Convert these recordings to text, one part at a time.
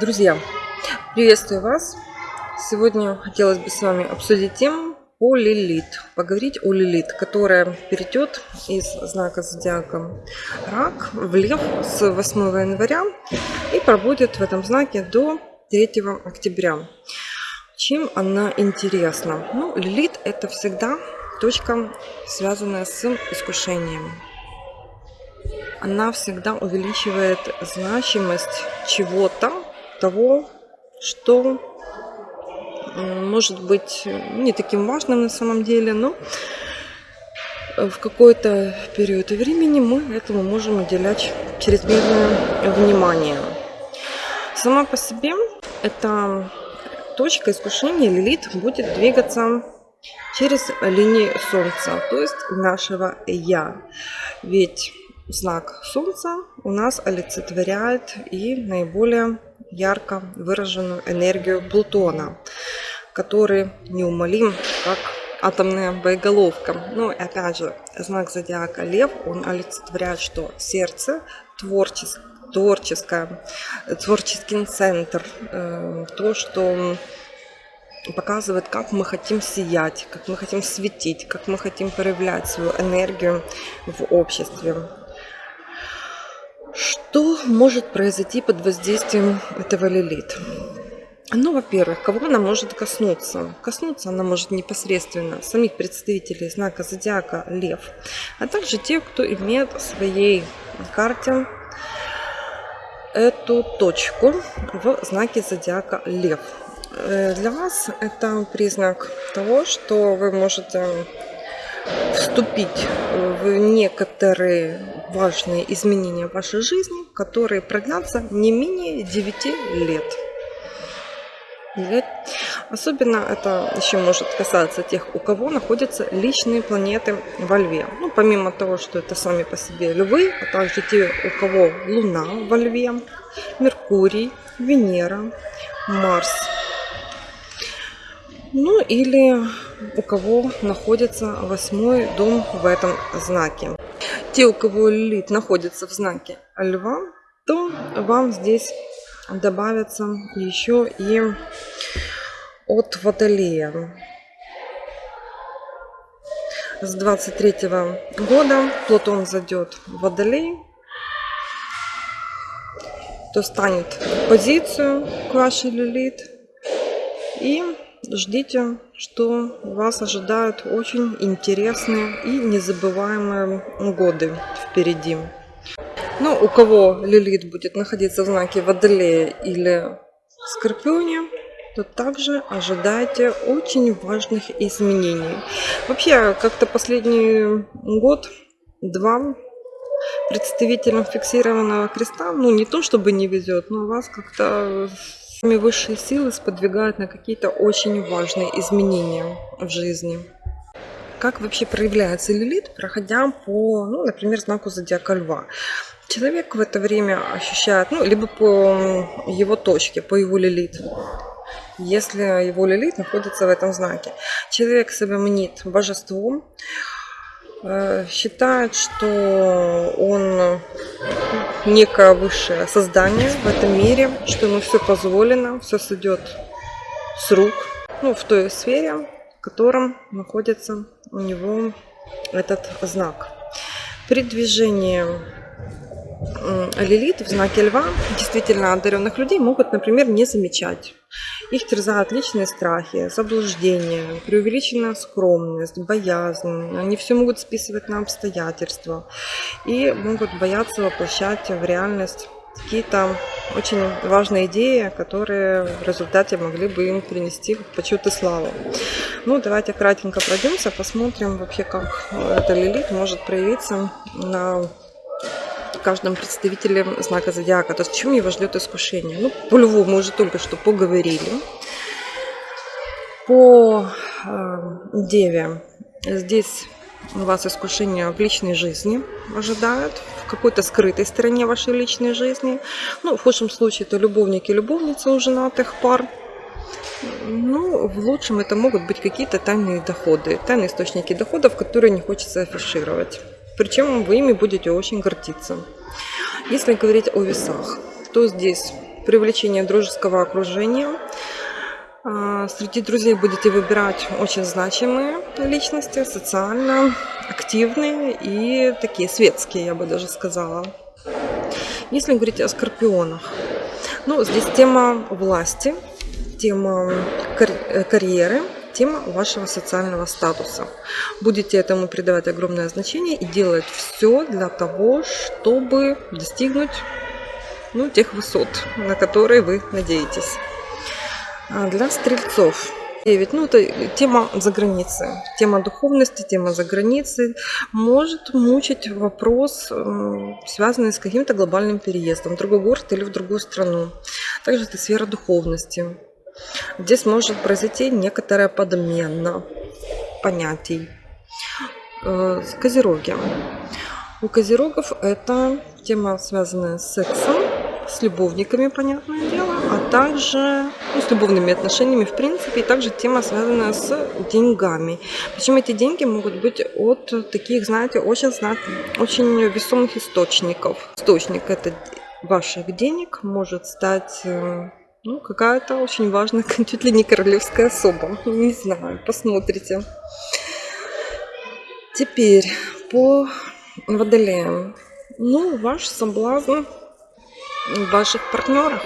Друзья, приветствую вас! Сегодня хотелось бы с вами обсудить тему о Лилит. Поговорить о Лилит, которая перейдет из знака зодиака Рак в Лев с 8 января и пробудет в этом знаке до 3 октября. Чем она интересна? Ну, Лилит это всегда точка, связанная с искушением она всегда увеличивает значимость чего-то, того, что может быть не таким важным на самом деле, но в какой-то период времени мы этому можем уделять чрезмерное внимание. Сама по себе эта точка искушения Лилит будет двигаться через линии Солнца, то есть нашего Я. Ведь знак Солнца у нас олицетворяет и наиболее ярко выраженную энергию Плутона, который неумолим, как атомная боеголовка. Ну и опять же, знак зодиака Лев, он олицетворяет, что сердце творческое, творческое, творческий центр, э, то, что показывает, как мы хотим сиять, как мы хотим светить, как мы хотим проявлять свою энергию в обществе. Что может произойти под воздействием этого лилит? Ну, во-первых, кого она может коснуться? Коснуться она может непосредственно самих представителей знака зодиака Лев, а также тех, кто имеет в своей карте эту точку в знаке зодиака Лев. Э, для вас это признак того, что вы можете вступить в некоторые важные изменения в вашей жизни, которые продлятся не менее 9 лет. Особенно это еще может касаться тех, у кого находятся личные планеты во Льве. Ну, помимо того, что это сами по себе львы, а также те, у кого Луна во Льве, Меркурий, Венера, Марс. Ну или у кого находится восьмой дом в этом знаке. Те, у кого лилит находится в знаке льва, то вам здесь добавится еще и от водолея. С 23 года Плутон зайдет в водолей, то станет позицию к вашей лилит и ждите, что вас ожидают очень интересные и незабываемые годы впереди. Ну, у кого Лилит будет находиться в знаке Водолея или Скорпионе, то также ожидайте очень важных изменений. Вообще, как-то последний год-два представителям фиксированного креста, ну не то чтобы не везет, но вас как-то Высшие силы сподвигают на какие-то очень важные изменения в жизни. Как вообще проявляется лилит, проходя по, ну, например, знаку зодиака льва? Человек в это время ощущает, ну, либо по его точке, по его лилит, если его лилит находится в этом знаке. Человек себя мнит божеством, считает, что он некое высшее создание в этом мире, что ему все позволено, все сойдет с рук, ну, в той сфере, в котором находится у него этот знак. При движении Лилит в знаке льва действительно одаренных людей могут, например, не замечать. Их терзают личные страхи, заблуждения, преувеличенная скромность, боязнь. Они все могут списывать на обстоятельства и могут бояться воплощать в реальность какие-то очень важные идеи, которые в результате могли бы им принести почет и славу. Ну, давайте кратенько пройдемся, посмотрим вообще, как эта лилит может проявиться на каждом представителе знака зодиака. То есть, чем его ждет искушение? Ну, по льву мы уже только что поговорили. По э, деве здесь вас искушение в личной жизни ожидают, в какой-то скрытой стороне вашей личной жизни. Ну, в худшем случае это любовники и любовницы у женатых пар. Ну, в лучшем это могут быть какие-то тайные доходы, тайные источники доходов, которые не хочется афишировать. Причем вы ими будете очень гордиться. Если говорить о весах, то здесь привлечение дружеского окружения. А, среди друзей будете выбирать очень значимые личности, социально активные и такие светские, я бы даже сказала. Если говорить о скорпионах, ну, здесь тема власти, тема карьеры, тема вашего социального статуса. Будете этому придавать огромное значение и делать все для того, чтобы достигнуть ну, тех высот, на которые вы надеетесь. А для стрельцов 9. Ну, это тема за границей. Тема духовности, тема за границей. Может мучить вопрос, связанный с каким-то глобальным переездом в другой город или в другую страну. Также это сфера духовности. Здесь может произойти некоторая подмена понятий. Э, козероги. У козерогов это тема, связанная с сексом, с любовниками, понятное дело, а также ну, с любовными отношениями в принципе, и также тема, связанная с деньгами. Причем эти деньги могут быть от таких, знаете, очень, очень весомых источников. Источник это ваших денег может стать э, ну, какая-то очень важная, чуть ли не королевская особа. Не знаю, посмотрите. Теперь по водолеям. Ну, ваш соблазн в ваших партнерах.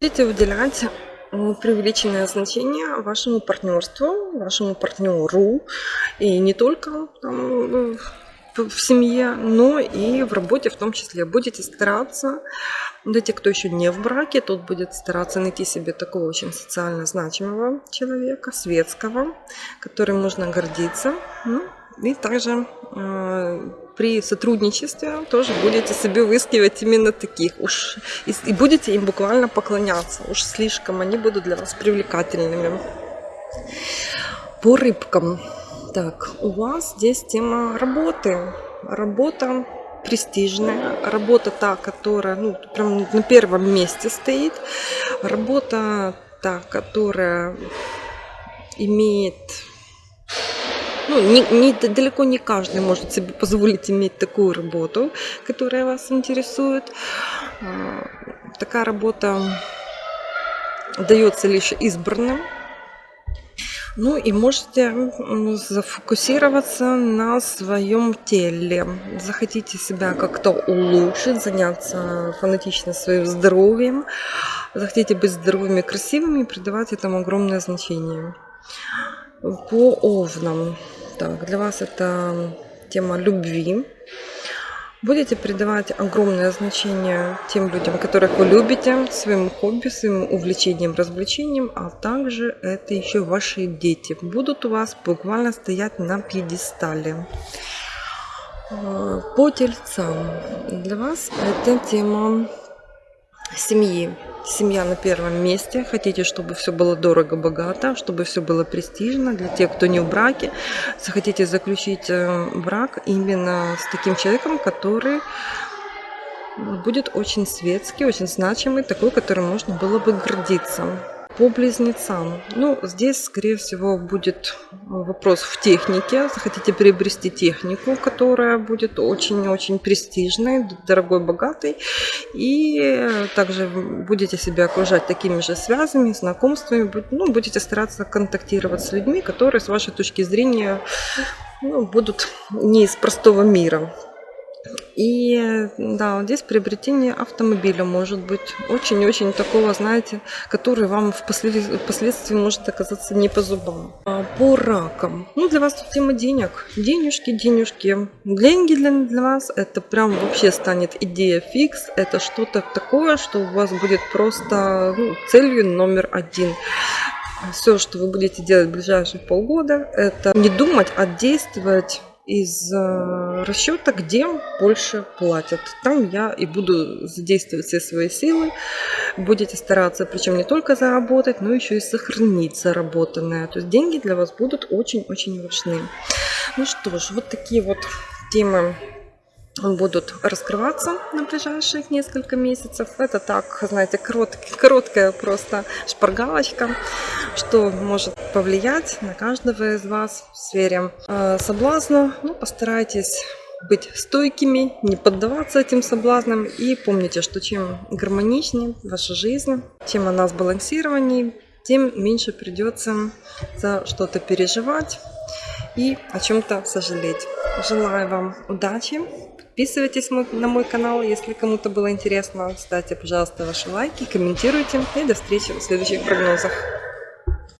Будете выделять преувеличенное значение вашему партнерству, вашему партнеру. И не только там, в семье, но и в работе в том числе. Будете стараться, для тех, кто еще не в браке, тот будет стараться найти себе такого очень социально значимого человека, светского, которым можно гордиться. Ну, и также э, при сотрудничестве тоже будете себе выискивать именно таких. Уж, и, и будете им буквально поклоняться. Уж слишком они будут для вас привлекательными. По рыбкам. Так, у вас здесь тема работы. Работа престижная, работа та, которая ну, прям на первом месте стоит, работа та, которая имеет ну, не, не, далеко не каждый может себе позволить иметь такую работу, которая вас интересует. А, такая работа дается лишь избранным. Ну и можете зафокусироваться на своем теле. Захотите себя как-то улучшить, заняться фанатично своим здоровьем. Захотите быть здоровыми красивыми и придавать этому огромное значение. По овнам. Так, для вас это тема любви. Будете придавать огромное значение тем людям, которых вы любите, своим хобби, своим увлечением, развлечением, а также это еще ваши дети. Будут у вас буквально стоять на пьедестале. По тельцам. Для вас это тема семьи. Семья на первом месте, хотите, чтобы все было дорого-богато, чтобы все было престижно для тех, кто не в браке, захотите заключить э, брак именно с таким человеком, который будет очень светский, очень значимый, такой, которым можно было бы гордиться. По близнецам. Ну, здесь, скорее всего, будет вопрос в технике. Захотите приобрести технику, которая будет очень-очень престижной, дорогой, богатой. И также будете себя окружать такими же связями, знакомствами. Ну, будете стараться контактировать с людьми, которые, с вашей точки зрения, ну, будут не из простого мира. И да, здесь приобретение автомобиля может быть очень-очень такого, знаете, который вам впоследствии может оказаться не по зубам. А по ракам. Ну, для вас тут тема денег. Денежки, денежки. Деньги для, для вас это прям вообще станет идея фикс. Это что-то такое, что у вас будет просто ну, целью номер один все, что вы будете делать в ближайшие полгода, это не думать, а действовать из э, расчета, где больше платят. Там я и буду задействовать все свои силы. Будете стараться, причем не только заработать, но еще и сохранить заработанное. То есть деньги для вас будут очень-очень важны. Ну что ж, вот такие вот темы будут раскрываться на ближайшие несколько месяцев. Это так, знаете, короткая просто шпаргалочка, что может повлиять на каждого из вас в сфере э, соблазна. Ну, постарайтесь быть стойкими, не поддаваться этим соблазнам. И помните, что чем гармоничнее ваша жизнь, чем она сбалансированнее, тем меньше придется за что-то переживать и о чем-то сожалеть. Желаю вам удачи. Подписывайтесь на мой канал, если кому-то было интересно. Ставьте, пожалуйста, ваши лайки, комментируйте. И до встречи в следующих прогнозах.